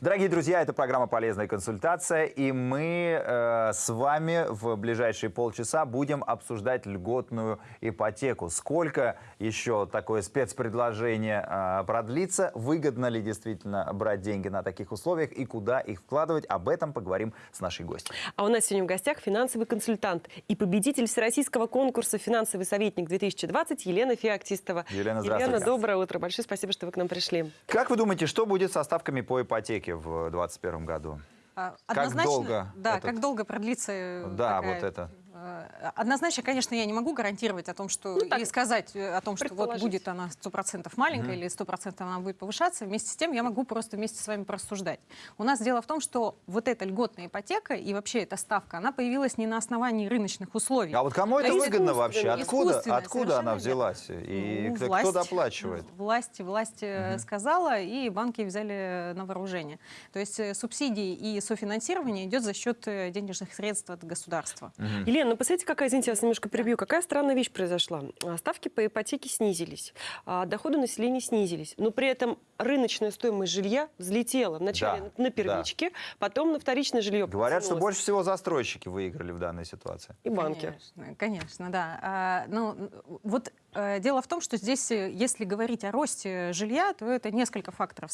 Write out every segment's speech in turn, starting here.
Дорогие друзья, это программа «Полезная консультация», и мы э, с вами в ближайшие полчаса будем обсуждать льготную ипотеку. Сколько еще такое спецпредложение э, продлится, выгодно ли действительно брать деньги на таких условиях и куда их вкладывать, об этом поговорим с нашей гостью. А у нас сегодня в гостях финансовый консультант и победитель всероссийского конкурса «Финансовый советник-2020» Елена Феоктистова. Елена, здравствуйте. Елена, доброе утро. Большое спасибо, что вы к нам пришли. Как вы думаете, что будет со ставками по ипотеке в 2021 году? А, Как Однозначно, долго да, этот- как долго продлится э, Да, такая, вот это. Э, Однозначно, конечно, я не могу гарантировать о том, что Ну, так, и сказать э, о том, что вот будет она 100% маленькая или 100% она будет повышаться. Вместе с тем я могу просто вместе с вами просуждать. У нас дело в том, что вот эта льготная ипотека и вообще эта ставка, она появилась не на основании рыночных условий. А вот кому это есть выгодно вообще? Откуда, откуда она взялась? И Ну, кто, власть, кто доплачивает? Власть, власть э, сказала, и банки взяли на вооружение. То есть субсидии и софинансирование идет за счет денежных средств от государства. Елена, ну посмотрите, какая, извините, я вас немножко перебью, какая странная вещь произошла. А, Ставки по ипотеке снизились, а доходы населения снизились, но при этом рыночная стоимость жилья взлетела вначале Да, на да. первичке, потом на вторичное жилье. Говорят, что больше всего застройщики выиграли в данной ситуации. И банки. Конечно, конечно, да. А, ну, вот дело в том, что здесь, э, если говорить о росте жилья, то это несколько факторов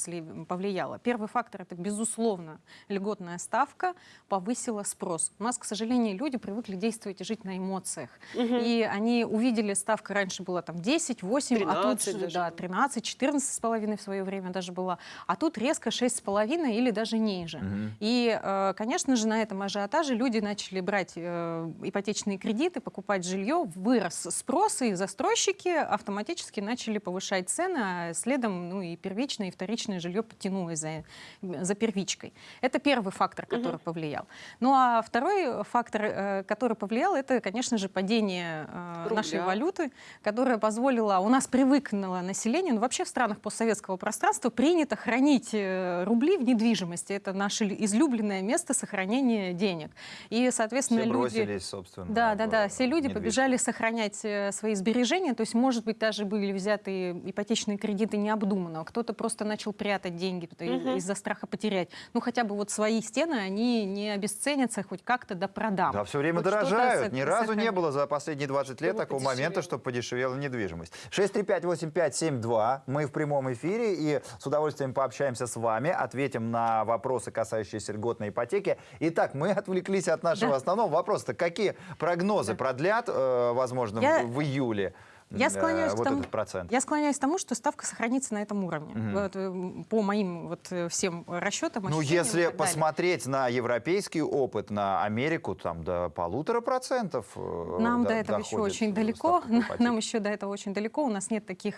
повлияло. Первый фактор это, безусловно, льготная ставка повысила спрос. У нас, к сожалению, люди привыкли действовать и жить на эмоциях. И они увидели, ставка раньше была там 10, 8, а тут 13 даже да, было. 13, 14 с половиной в свое время даже была, а тут резко 6 с половиной или даже ниже. И, э, конечно же, на этом ажиотаже люди начали брать э, ипотечные кредиты, покупать жилье, вырос спрос, и застройщики автоматически начали повышать цены, а следом ну, и первичное, и вторичное жилье подтянулось за, за первичкой. Это первый фактор, который повлиял. Ну а второй фактор, э, который повлиял, это, конечно же, падение э, нашей Рубля. валюты, которая позволила, у нас привыкнуло население, ну вообще в странах постсоветского пространства принято хранить э, рубли в недвижимости. Это наше лю- излюбленное место сохранения денег. И, соответственно, Все люди... бросились, собственно. Да, да, да. Все люди побежали сохранять свои сбережения. То есть, может быть, даже были взяты ипотечные кредиты необдуманно. а Кто-то просто начал прятать деньги Мгм. из-за страха потерять. Ну, хотя бы вот свои стены, они не обесценятся хоть как-то до продам. Да, все время Вот что-то дорожают. Ни разу не было за последние 20 лет такого подешевело. момента, чтобы подешевела недвижимость. 6358572. Мы в прямом эфире и с удовольствием пообщаемся с вами, ответим на вопросы, касающиеся льготной ипотеки. Итак, мы отвлеклись от нашего Да. основного вопроса. Какие прогнозы продлят, э, возможно, Я- в июле Я склоняюсь, вот к тому, этот процент? я склоняюсь к тому, что ставка сохранится на этом уровне. Мгм. Вот, э, по моим вот, э, всем расчетам, Ну, если далее. посмотреть на европейский опыт, на Америку, там до полутора процентов э, Нам до- до этого еще очень далеко. Нам еще до этого очень далеко. У нас нет таких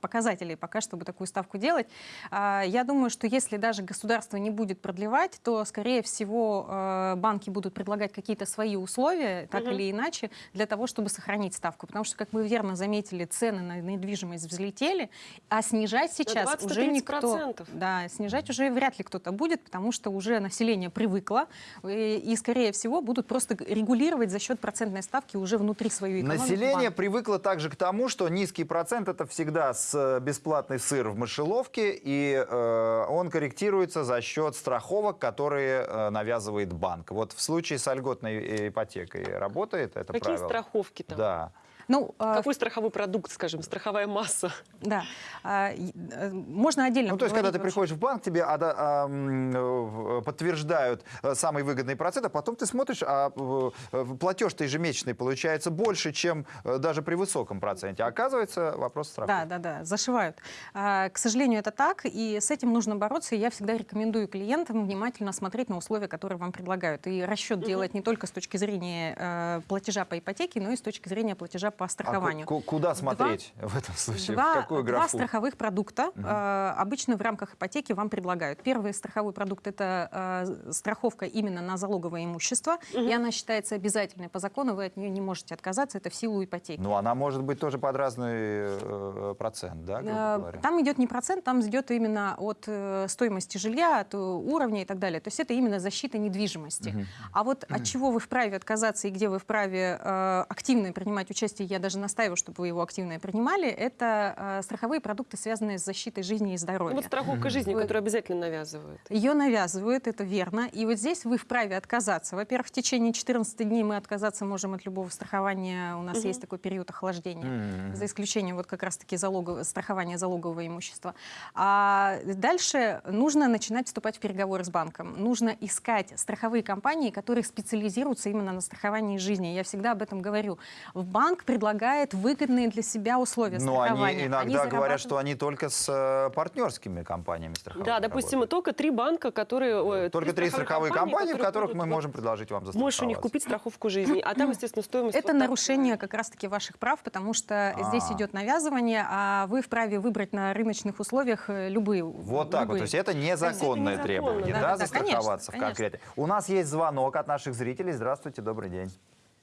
показателей пока, чтобы такую ставку делать. А, Я думаю, что если даже государство не будет продлевать, то, скорее всего, банки будут предлагать какие-то свои условия, так Мгм. или иначе, для того, чтобы сохранить ставку. Потому что, как вы верно заметили, цены на недвижимость взлетели, а снижать сейчас 20-30%. уже никто... Да, снижать уже вряд ли кто-то будет, потому что уже население привыкло, и, и, скорее всего, будут просто регулировать за счет процентной ставки уже внутри своей экономики. Население банки. привыкло также к тому, что низкий процент это всегда с э, бесплатный сыр в мышеловке, и э, он корректируется за счет страховок, которые э, навязывает банк. Вот в случае с льготной э, ипотекой работает это Какие правило? страховки там? Да. Ну, э, Какой страховой продукт, скажем, страховая масса? да. А, э, можно отдельно Ну, то есть, когда ты приходишь в банк, тебе а, э, подтверждают э, самый выгодный процент, а потом ты смотришь, а э, э, платеж-то ежемесячный получается больше, чем э, даже при высоком проценте. А оказывается, вопрос страховки. Да, да, да, зашивают. А, К сожалению, это так, и с этим нужно бороться. И я всегда рекомендую клиентам внимательно смотреть на условия, которые вам предлагают. И расчет делать не только с точки зрения э, платежа по ипотеке, но и с точки зрения платежа по А страхованию. ку- куда Два- смотреть в этом случае? Два, в какую два графу? страховых продукта э, обычно в рамках ипотеки вам предлагают. Первый страховой продукт это э, страховка именно на залоговое имущество, и она считается обязательной по закону, вы от нее не можете отказаться, это в силу ипотеки. Ну, она может быть тоже под разный э, процент, да, грубо Э, говоря? Там идет не процент, там идет именно от э, стоимости жилья, от э, уровня и так далее. То есть это именно защита недвижимости. А вот от чего вы вправе отказаться и где вы вправе э, активно принимать участие я даже настаиваю, чтобы вы его активно принимали, это э, страховые продукты, связанные с защитой жизни и Ну, здоровья. Вот страховка жизни, Вы- которую обязательно навязывают. Ее навязывают, это верно. И вот здесь вы вправе отказаться. Во-первых, в течение 14 дней мы отказаться можем от любого страхования. У нас Мгм. есть такой период охлаждения. Мгм. За исключением вот как раз-таки залогов- страхования залогового имущества. А дальше нужно начинать вступать в переговоры с банком. Нужно искать страховые компании, которые специализируются именно на страховании жизни. Я всегда об этом говорю. Банк предлагает выгодные для себя условия Но они страхования. иногда говорят, зарабатывают- что они только с э, партнерскими компаниями страховыми Да, допустим, работают. только три банка, которые... Только три страховые компании, в которые которых будут мы можем предложить вам застраховаться. Можешь у них купить страховку жизни, а там, естественно, стоимость... Это вот нарушение как раз-таки ваших прав, потому что здесь А. идет навязывание, а вы вправе выбрать на рыночных условиях э, любые. Вот так вот, то есть это незаконное незаконно, требование, да, да, да, да, застраховаться конечно, в конкрете. У нас есть звонок от наших зрителей. Здравствуйте, добрый день.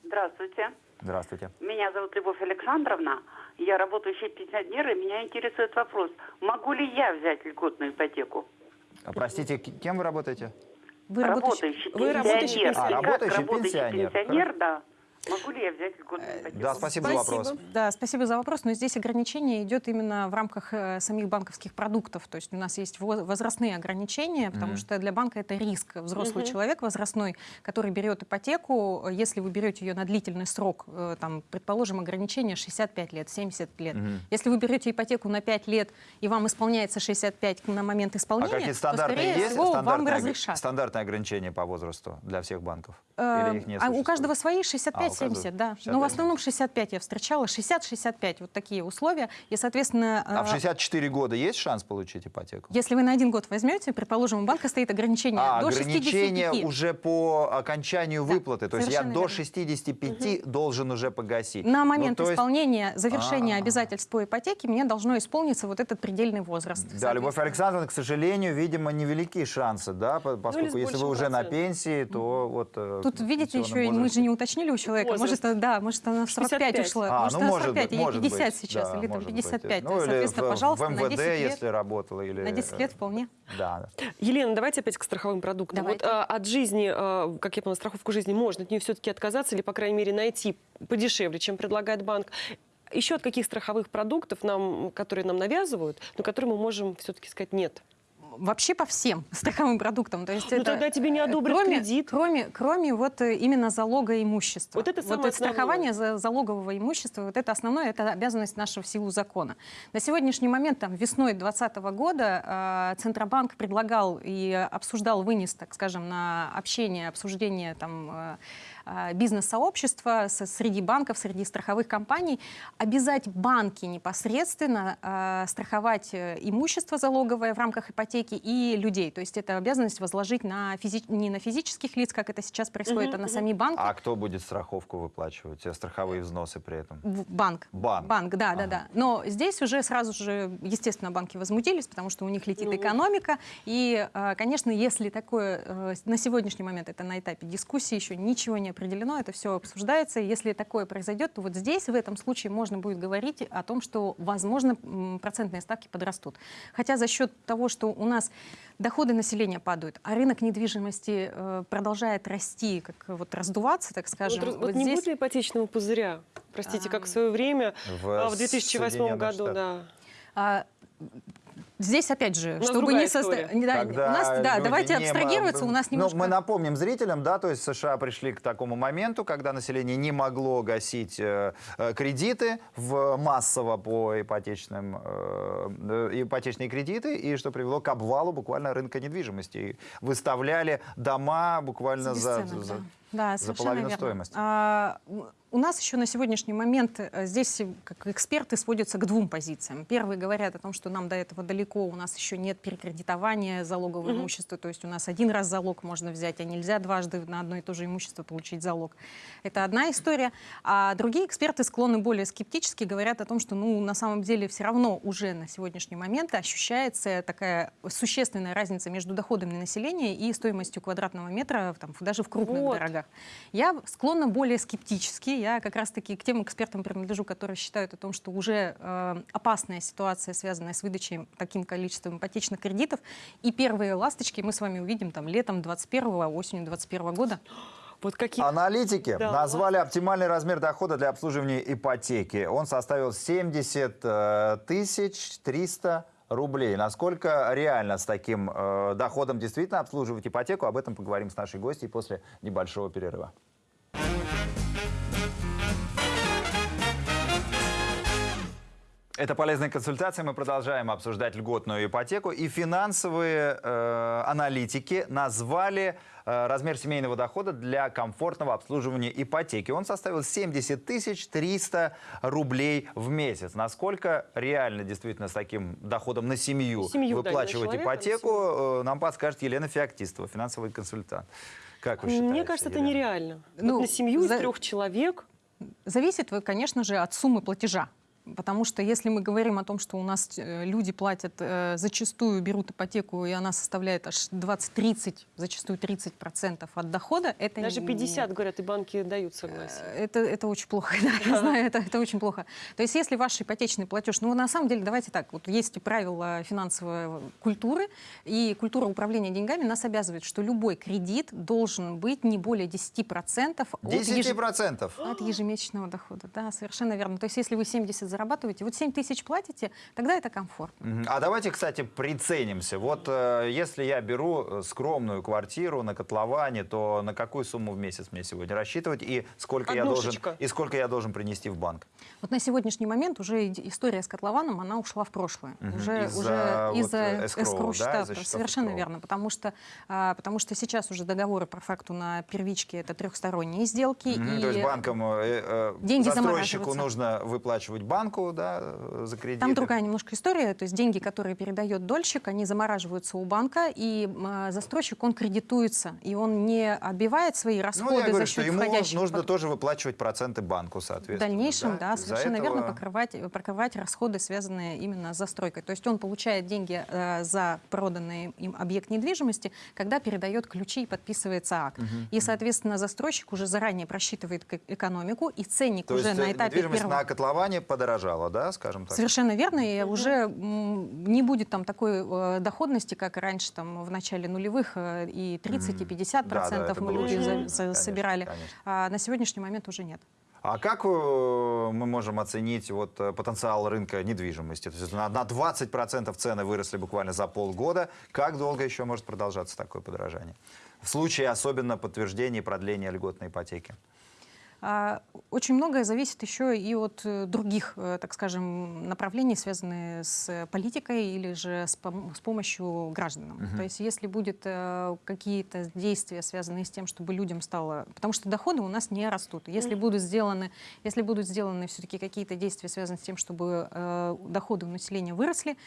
Здравствуйте. Здравствуйте. Меня зовут Любовь Александровна. Я работающий пенсионер, и меня интересует вопрос, могу ли я взять льготную ипотеку? А, Простите, кем вы работаете? Вы работающий- Работающий вы работающий пенсионер. пенсионер. А, Как работающий работающий пенсионер. пенсионер, да. Могу ли я взять льготную ипотеку? Да, спасибо, за вопрос. Да, спасибо за вопрос. Но здесь ограничение идет именно в рамках э, самих банковских продуктов. То есть у нас есть во- возрастные ограничения, потому Мгм. что для банка это риск. Взрослый Мгм. человек возрастной, который берет ипотеку, э, если вы берете ее на длительный срок, э, там, предположим, ограничение 65 лет, 70 лет. Мгм. Если вы берете ипотеку на 5 лет, и вам исполняется 65 на момент А исполнения, то, стандартные скорее есть? всего, вам Стандартные, ог- разрешат. стандартные ограничения по возрасту для всех банков? Э, Или их не а у каждого свои А, у 65-70, каждого да. 65. Но в основном 65 я встречала, 60-65, вот такие условия. И, соответственно, А в э, 64 года есть шанс получить ипотеку? если вы на один год возьмете, предположим, у банка стоит ограничение А, до ограничение 65. уже по окончанию Да, выплаты. То есть я совершенно до верно. 65 должен уже погасить. На Ну, момент то есть- исполнения, завершения А. обязательств по ипотеке мне должно исполниться вот этот предельный возраст. Да, Любовь. Александровна, к сожалению, видимо, невелики шансы, да, по- поскольку с если вы уже на пенсии, то вот... э, Тут, видите, еще и мы возрасте- же не уточнили у человека. Возраст. Может, да, может, она в 45 65. ушла. А, может, ну, она может 45, быть, или может 50 быть, сейчас, да, или там может быть. 55. Ну, или соответственно, в, пожалуйста, в на МВД, 10 лет. если работала. Или, На 10 лет вполне. Да, да. Елена, давайте опять к страховым продуктам. Давайте. Вот а, от жизни, а, как я поняла, страховку жизни можно от нее все-таки отказаться или, по крайней мере, найти подешевле, чем предлагает банк. Еще от каких страховых продуктов, нам, которые нам навязывают, но которые мы можем все-таки сказать нет? Вообще по всем страховым продуктам. То есть Ну, это, тогда тебе не одобрят кроме, кредит. Кроме, кроме вот э, именно залога имущества. Вот это самое вот страхование за залогового имущества, вот это основное, это обязанность нашего в силу закона. На сегодняшний момент, там, весной 2020 года, э, Центробанк предлагал и обсуждал вынес, так скажем, на общение, обсуждение там, э, бизнес-сообщества со- среди банков, среди страховых компаний, обязать банки непосредственно э, страховать э, имущество залоговое в рамках ипотеки и людей. То есть это обязанность возложить на физи- не на физических лиц, как это сейчас происходит, Мгм, а на сами банки. А кто будет страховку выплачивать? Страховые взносы при этом? Банк. Банк. Банк, да, Ага. да, да. Но здесь уже сразу же, естественно, банки возмутились, потому что у них летит Ну. экономика. И, э, конечно, если такое э, на сегодняшний момент, это на этапе дискуссии, еще ничего не определено, это все обсуждается. Если такое произойдет, то вот здесь, в этом случае, можно будет говорить о том, что, возможно, процентные ставки подрастут. Хотя за счет того, что у нас доходы населения падают, а рынок недвижимости э, продолжает расти, как вот раздуваться, так скажем. вот, вот вот не здесь- будет ли ипотечного пузыря? Простите, как А, в свое время, В а, в 2008 Соединенных году, да. Здесь, опять же, нас чтобы другая не состо... история. не, да, у нас, да, давайте не абстрагироваться, у нас немножко... Ну, мы напомним зрителям, да, то есть США пришли к такому моменту, когда население не могло гасить э, э, кредиты в, массово по ипотечным, э, э, ипотечные кредиты, и что привело к обвалу буквально рынка недвижимости. И выставляли дома буквально за, бесценок, за- да. Да, за совершенно половину верно. стоимости. А, у нас еще на сегодняшний момент э, здесь э, как эксперты сводятся к двум позициям. Первые говорят о том, что нам до этого далеко, у нас еще нет перекредитования залогового Мгм. имущества, то есть у нас один раз залог можно взять, а нельзя дважды на одно и то же имущество получить залог. Это одна история. А другие эксперты склонны более скептически, говорят о том, что ну, на самом деле все равно уже на сегодняшний момент ощущается такая существенная разница между доходами населения и стоимостью квадратного метра там, даже в крупных Вот. дорогах. Я склонна более скептически. Я как раз-таки к тем экспертам принадлежу, которые считают о том, что уже э, опасная ситуация, связанная с выдачей таким количеством ипотечных кредитов. И первые ласточки мы с вами увидим там летом 21 осенью 21 года. Вот какие... Аналитики Да. назвали оптимальный размер дохода для обслуживания ипотеки. Он составил 70 э, тысяч 300 рублей. Насколько реально с таким э, доходом действительно обслуживать ипотеку? Об этом поговорим с нашей гостьей после небольшого перерыва. Это полезная консультация. Мы продолжаем обсуждать льготную ипотеку. И финансовые э, аналитики назвали размер семейного дохода для комфортного обслуживания ипотеки. Он составил 70 тысяч 300 рублей в месяц. Насколько реально действительно с таким доходом на семью, Семью, да, выплачивать человека, а на ипотеку, э, нам подскажет Елена Феоктистова, финансовый консультант. Как вы считаете? Мне кажется, это Елена? нереально. Ну, Вот на семью за- из трех человек Зависит, вы, конечно же, от суммы платежа. Потому что если мы говорим о том, что у нас э, люди платят, э, зачастую берут ипотеку, и она составляет аж 20-30, зачастую 30% от дохода, это даже не- 50, говорят, и банки дают согласие. Это, это очень плохо, да, я знаю, это, это очень плохо. То есть если ваш ипотечный платеж, ну на самом деле давайте так, вот есть правила финансовой культуры, и культура управления деньгами нас обязывает, что любой кредит должен быть не более 10% от, еж- 10%. от ежемесячного дохода. Да, совершенно верно. То есть если вы 70 зарабатываете, вот 7 тысяч платите, тогда это комфортно. А давайте, кстати, приценимся. Вот э, если я беру э, скромную квартиру на котловане, то на какую сумму в месяц мне сегодня рассчитывать и сколько я должен и сколько я должен принести в банк? Вот на сегодняшний момент уже история с котлованом, она ушла в прошлое. Мгм. Уже Из-за уже вот, из-за э, escrow да, счетов Совершенно escrow. верно. Потому что, а, потому что сейчас уже договоры по факту на первичке это трехсторонние сделки. Мгм. и То есть банкам, э, э, деньги застройщику нужно выплачивать банку да, э, за кредит. Там другая немножко история, то есть деньги, которые передает дольщик, они замораживаются у банка, и м, застройщик, он кредитуется, и он не отбивает свои расходы Ну, я говорю, за что счет ему входящих нужно пот- тоже выплачивать проценты банку, В соответственно. дальнейшем, да, Из-за совершенно верно, этого- покрывать, покрывать расходы, связанные именно с застройкой. То есть он получает деньги э, за проданный им объект недвижимости, когда передает ключи и подписывается акт. И, соответственно, застройщик уже заранее просчитывает экономику, и ценник То уже есть на э, этапе первого... на котловане подорожала, да, скажем так? Совершенно верно, и уже не будет там такой э, доходности, как раньше там в начале нулевых э, и 30, и 50 Да, да, процентов это мы люди очень за- конечно, собирали. конечно. А на сегодняшний момент уже нет. А как э, мы можем оценить вот, потенциал рынка недвижимости? То есть на, на 20% цены выросли буквально за полгода. Как долго еще может продолжаться такое подорожание? В случае особенно подтверждения и продления льготной ипотеки. А, Очень многое зависит еще и от э, других, э, так скажем, направлений, связанных с политикой или же с, пом- с помощью гражданам. То есть если будет э, какие-то действия, связанные с тем, чтобы людям стало... Потому что доходы у нас не растут. Если будут сделаны, если будут сделаны все-таки какие-то действия, связанные с тем, чтобы э, доходы у населения выросли,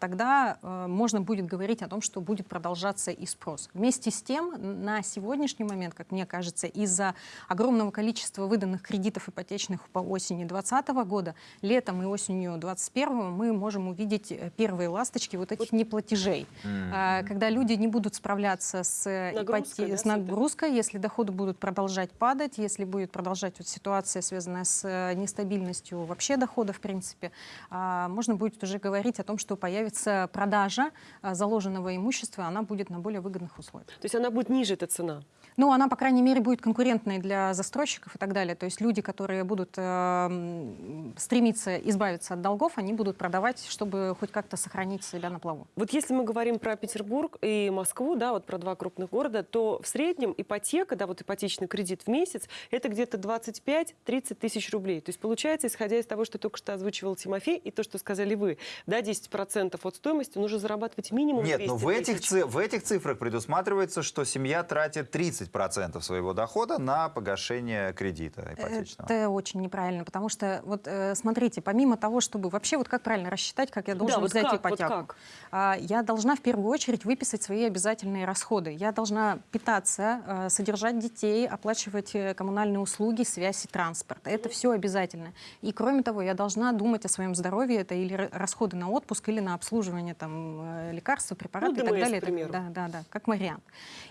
тогда э, можно будет говорить о том, что будет продолжаться и спрос. Вместе с тем, на сегодняшний момент, как мне кажется, из-за огромного количества выданных кредитов ипотечных по осени 2020 года, летом и осенью 2021 мы можем увидеть э, первые ласточки вот этих неплатежей. А, Когда люди не будут справляться с, Нагрузкой, ипоте- да, с нагрузкой, если доходы будут продолжать падать, если будет продолжать вот ситуация, связанная с э, нестабильностью вообще дохода, в принципе, а, можно будет уже говорить о том, что появится продажа а, заложенного имущества, она будет на более выгодных условиях. То есть она будет ниже, эта цена. Ну, она, по крайней мере, будет конкурентной для застройщиков и так далее. То есть люди, которые будут э, стремиться избавиться от долгов, они будут продавать, чтобы хоть как-то сохранить себя на плаву. Вот если мы говорим про Петербург и Москву, да, вот про два крупных города, то в среднем ипотека, да, вот ипотечный кредит в месяц, это где-то 25-30 тысяч рублей. То есть получается, исходя из того, что только что озвучивал Тимофей, и то, что сказали вы, да, 10% от стоимости нужно зарабатывать минимум Нет, 200 но в этих, в этих цифрах предусматривается, что семья тратит 30% своего дохода на погашение кредита ипотечного. Это очень неправильно, потому что, вот э, смотрите, помимо того, чтобы вообще, вот как правильно рассчитать, как я должен Да, вот взять как, вот ипотеку, как? а, я должна в первую очередь выписать свои обязательные расходы. Я должна питаться, э, содержать детей, оплачивать э, коммунальные услуги, связь и транспорт. Это все обязательно. И кроме того, я должна думать о своем здоровье, это или ра- расходы на отпуск, или на обслуживание там, э, лекарств, препаратов и так ДМС, далее. к примеру. Да, да, да, как вариант.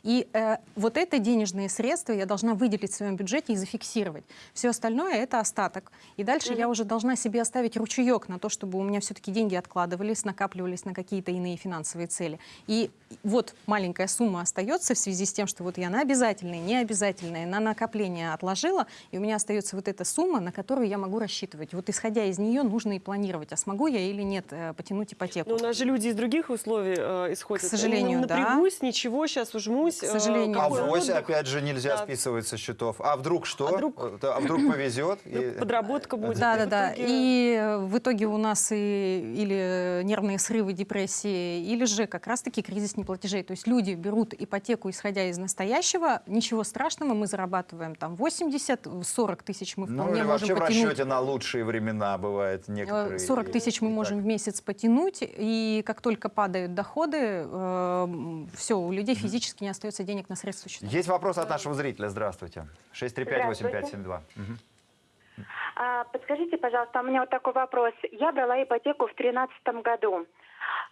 И э, вот это денежные средства я должна выделить в своем бюджете и зафиксировать. Все остальное это остаток. И дальше я уже должна себе оставить ручеек на то, чтобы у меня все-таки деньги откладывались, накапливались на какие-то иные финансовые цели. И вот маленькая сумма остается в связи с тем, что вот я на обязательные, необязательные, на накопление отложила, и у меня остается вот эта сумма, на которую я могу рассчитывать. Вот исходя из нее нужно и планировать, а смогу я или нет э, потянуть ипотеку. Но у нас же люди из других условий э, исходят. К сожалению, Они, да. Напрягусь, ничего, сейчас ужмусь. К сожалению. А какой вось, отдых? Опять же, нельзя Да. списывать со счетов. А вдруг что? А вдруг- А вдруг повезет? и- Подработка будет. Да, да, в да. И э, в итоге у нас и, или нервные срывы, депрессии, или же как раз-таки кризис неплатежей. То есть люди берут ипотеку, исходя из настоящего. Ничего страшного, мы зарабатываем там 80-40 тысяч мы Ну, вполне или можем вообще в потянуть. расчете на лучшие времена бывает Э, некоторые. 40 тысяч мы можем так. в месяц потянуть, и как только падают доходы, все, у людей физически не остается денег на средства счета. Есть вопрос от нашего зрителя. Здравствуйте. 635-8572. Мгм. А, Подскажите, пожалуйста, у меня вот такой вопрос. Я брала ипотеку в 2013 году.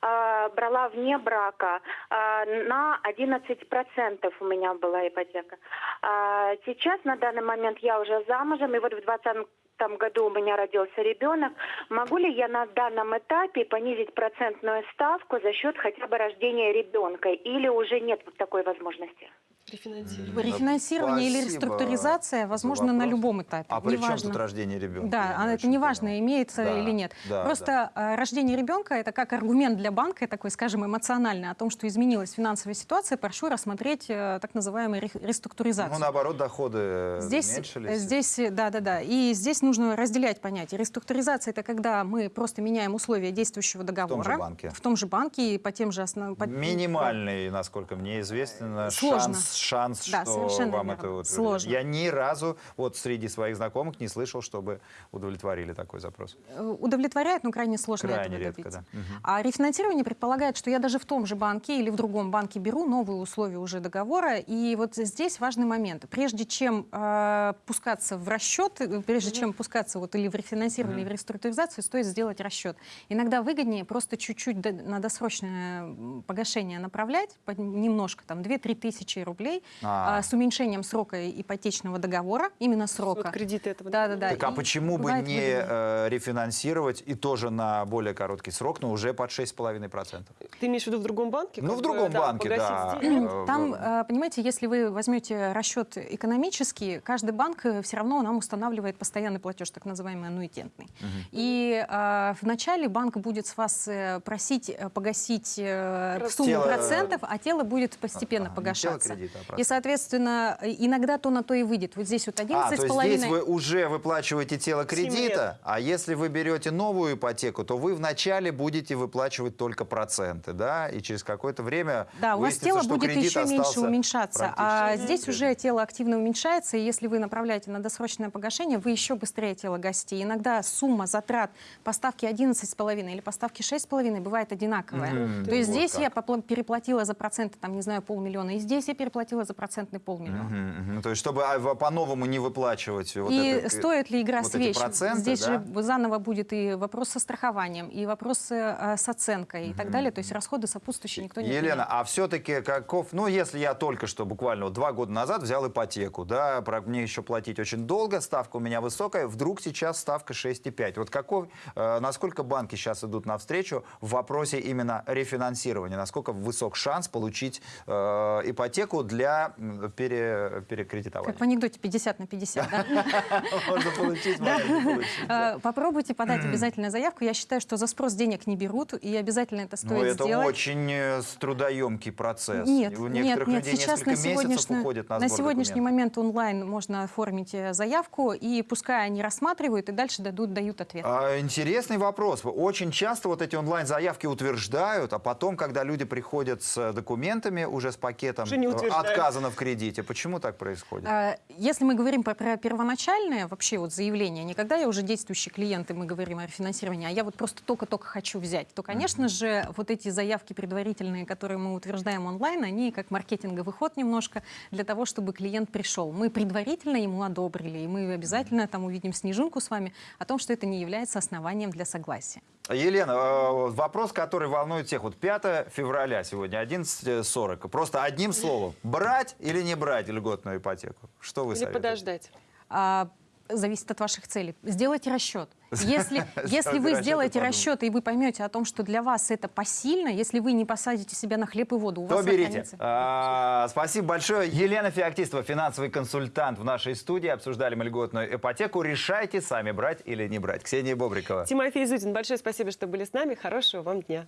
А, Брала вне брака. А, На 11% у меня была ипотека. А, Сейчас, на данный момент, я уже замужем, и вот в 2020 году у меня родился ребенок. Могу ли я на данном этапе понизить процентную ставку за счет хотя бы рождения ребенка? Или уже нет такой возможности? Рефинансирование. Рефинансирование или реструктуризация за возможно на любом этапе. А при чем неважно. тут рождение ребенка? Да, а не это очень не важно, понял. имеется Да, или нет. да, Просто э, рождение ребенка это как аргумент для банка, такой, скажем, эмоциональный, о том, что изменилась финансовая ситуация, прошу рассмотреть э, так называемую ре- реструктуризацию. Ну, наоборот, доходы э, Здесь, уменьшились. здесь, да, да, да. И здесь нужно разделять понятия. Реструктуризация это когда мы просто меняем условия действующего договора банке. в том же банке и по тем же основам. Минимальный, насколько мне известно, Сложно. шанс, шанс Да, что совершенно вам верно. это вот Сложно. Я ни разу вот среди своих знакомых не слышал, чтобы удовлетворили такой запрос. Э, удовлетворяет, но крайне сложно Крайне этого редко, да. Мгм. А рефинансирование предполагает, что я даже в том же банке или в другом банке беру новые условия уже договора. И вот здесь важный момент. Прежде чем э, пускаться в расчет, прежде чем пускаться вот или в рефинансирование, или в реструктуризацию, стоит сделать расчет. Иногда выгоднее просто чуть-чуть на досрочное погашение направлять, немножко, там 2-3 тысячи рублей, А. а, с уменьшением срока ипотечного договора, именно срока. Вот кредиты этого. Да, да, да. Так а и почему бы не э, рефинансировать и тоже на более короткий срок, но уже под 6,5%? Ты имеешь в виду в другом банке? Ну, в другом да, банке, да. деньги? Э, Там, э, понимаете, если вы возьмете расчет экономический, каждый банк все равно нам устанавливает постоянный платеж, так называемый аннуитентный. И э, вначале банк будет с вас э, просить э, погасить э, сумму Тело, э, процентов, а тело будет постепенно А, погашаться. тело а и, соответственно, иногда то на то и выйдет. Вот здесь вот А, 11 то есть половиной. здесь вы уже выплачиваете тело кредита, а если вы берете новую ипотеку, то вы вначале будете выплачивать только проценты, да, и через какое-то время Да, у вас тело будет еще меньше уменьшаться. А здесь уже тело активно уменьшается, и если вы направляете на досрочное погашение, вы еще быстрее тело гасите. Иногда сумма затрат по ставке 11,5 или по ставке 6,5 бывает одинаковая. Мгм. То есть Вот здесь как. я переплатила за проценты, там, не знаю, полмиллиона, и здесь я переплатила за процентный полмиллиона. Мгм, мгм. То есть, чтобы а, по-новому не выплачивать вот и это, э, стоит ли игра вот с эти вещью? проценты, Здесь да? же заново будет и вопрос со страхованием, и вопросы э, с оценкой и так далее. То есть расходы сопутствующие никто не Елена, отменяет. а все-таки каков, ну, если я только что буквально вот два года назад взял ипотеку, да, про- мне еще платить очень долго, ставка у меня высокая, вдруг сейчас ставка 6,5. Вот каков, э, насколько банки сейчас идут навстречу в вопросе именно рефинансирования, насколько высок шанс получить э, ипотеку для пере- перекредитования? Как в анекдоте 50 на 50, да? Можно получить, можно не получить. да. Э, Попробуйте подать обязательно заявку. Я считаю, что за спрос денег не берут, и обязательно это Ну, стоит это сделать. очень э, трудоемкий процесс. Нет, У нет, некоторых нет. людей Сейчас несколько на месяцев сегодняшний, на, сегодняшний момент онлайн можно оформить э, заявку, и пускай они рассматривают, и дальше дадут, дают ответ. А, Интересный вопрос. Очень часто вот эти онлайн-заявки утверждают, а потом, когда люди приходят с документами, уже с пакетом, Уже не утверждают. Отказано в кредите. Почему так происходит? А, Если мы говорим про, про первоначальное вообще вот заявление, не когда я уже действующий клиент, и мы говорим о рефинансировании, а я вот просто только-только хочу взять, то, конечно же, вот эти заявки предварительные, которые мы утверждаем онлайн, они как маркетинговый ход немножко для того, чтобы клиент пришел. Мы предварительно ему одобрили, и мы обязательно там увидим снежинку с вами о том, что это не является основанием для согласия. Елена, э, вопрос, который волнует всех. Вот 5 февраля сегодня, 11.40. Просто одним словом. Брать или не брать льготную ипотеку? Что вы Или советуете? подождать. А, зависит от ваших целей. Сделайте расчет. Если, если вы сделаете расчет, и вы поймете о том, что для вас это посильно, если вы не посадите себя на хлеб и воду, у То вас берите. А, спасибо большое. Елена Феоктистова, финансовый консультант в нашей студии. Обсуждали мы льготную ипотеку. Решайте сами, брать или не брать. Ксения Бобрикова. Тимофей Зудин, большое спасибо, что были с нами. Хорошего вам дня.